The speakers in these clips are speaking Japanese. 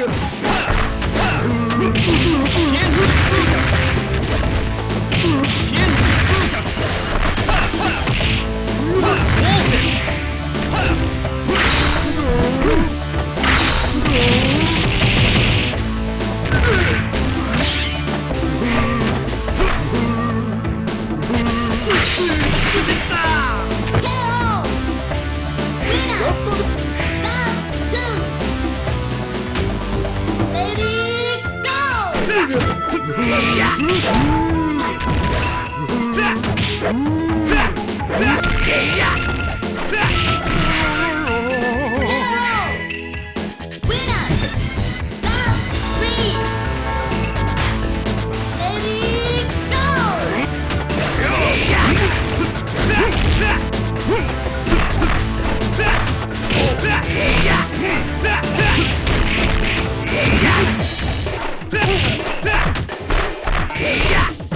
Yeah! Yeah!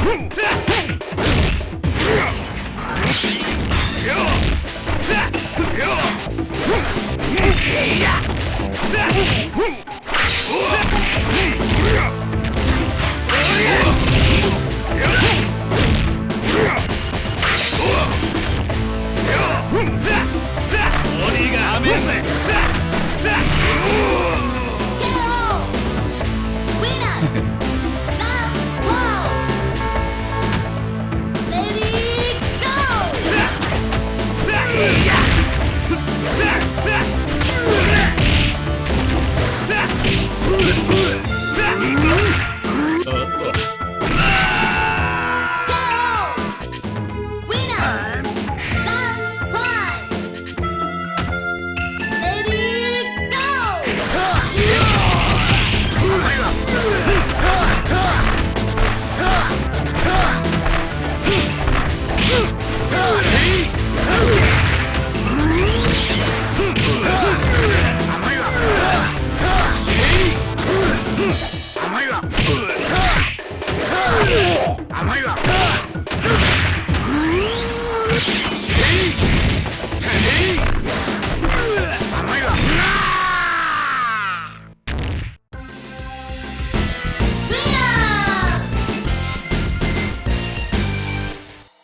哼